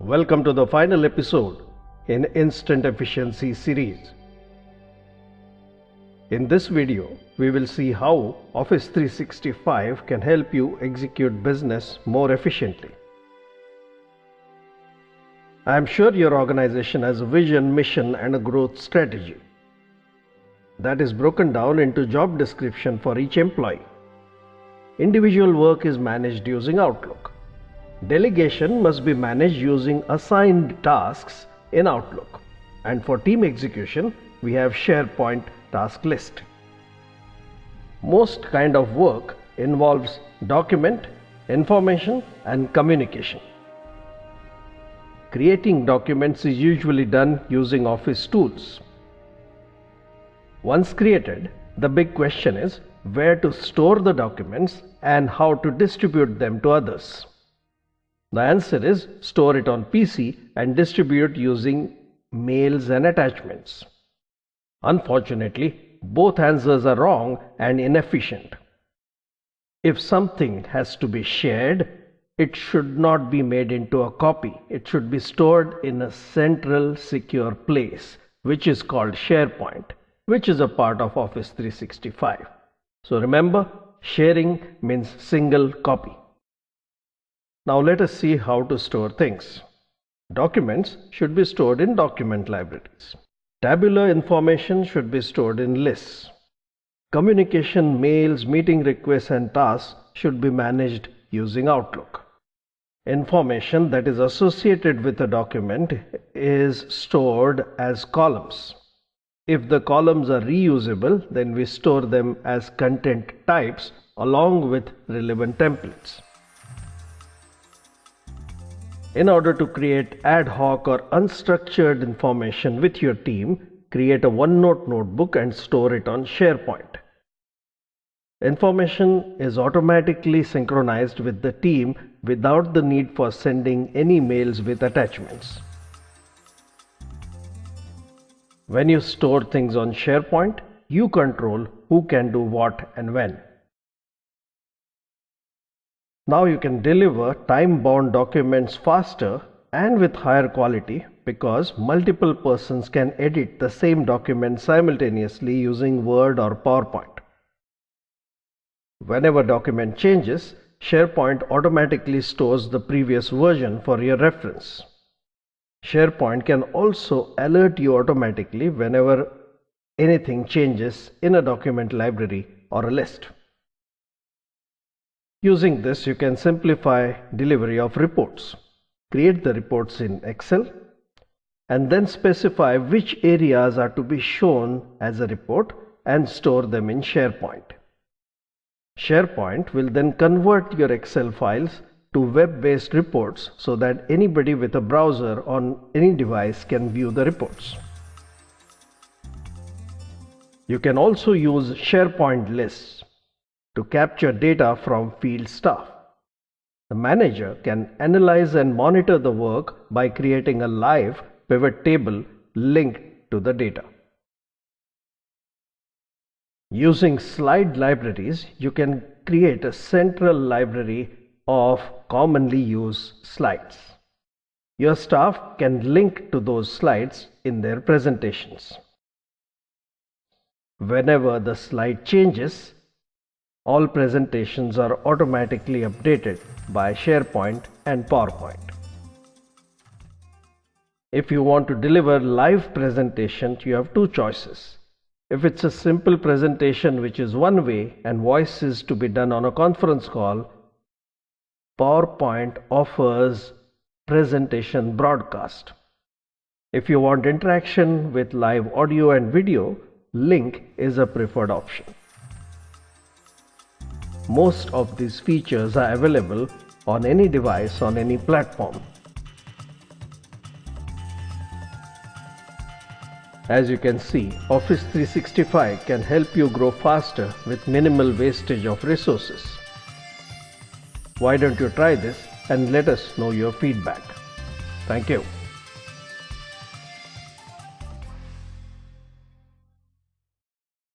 Welcome to the final episode in Instant Efficiency series. In this video, we will see how Office 365 can help you execute business more efficiently. I am sure your organization has a vision, mission, and a growth strategy that is broken down into job description for each employee. Individual work is managed using Outlook. Delegation must be managed using assigned tasks in Outlook. And for team execution, we have SharePoint task list. Most kind of work involves document, information and communication. Creating documents is usually done using Office tools. Once created, the big question is where to store the documents and how to distribute them to others. The answer is store it on PC and distribute using mails and attachments. Unfortunately, both answers are wrong and inefficient. If something has to be shared, it should not be made into a copy. It should be stored in a central secure place, which is called SharePoint, which is a part of Office 365. So remember, sharing means single copy. Now let us see how to store things. Documents should be stored in document libraries. Tabular information should be stored in lists. Communication, mails, meeting requests and tasks should be managed using Outlook. Information that is associated with a document is stored as columns. If the columns are reusable, then we store them as content types along with relevant templates. In order to create ad hoc or unstructured information with your team, create a OneNote notebook and store it on SharePoint. Information is automatically synchronized with the team without the need for sending any mails with attachments. When you store things on SharePoint, you control who can do what and when. Now you can deliver time-bound documents faster and with higher quality because multiple persons can edit the same document simultaneously using Word or PowerPoint. Whenever document changes, SharePoint automatically stores the previous version for your reference. SharePoint can also alert you automatically whenever anything changes in a document library or a list. Using this, you can simplify delivery of reports. Create the reports in Excel and then specify which areas are to be shown as a report and store them in SharePoint. SharePoint will then convert your Excel files to web-based reports so that anybody with a browser on any device can view the reports. You can also use SharePoint lists to capture data from field staff. The manager can analyze and monitor the work by creating a live pivot table linked to the data. Using slide libraries, you can create a central library of commonly used slides. Your staff can link to those slides in their presentations. Whenever the slide changes, all presentations are automatically updated by SharePoint and PowerPoint. If you want to deliver live presentation, you have two choices. If it's a simple presentation which is one way and voice is to be done on a conference call, PowerPoint offers presentation broadcast. If you want interaction with live audio and video, Lync is a preferred option. Most of these features are available on any device on any platform. As you can see, Office 365 can help you grow faster with minimal wastage of resources. Why don't you try this and let us know your feedback. Thank you.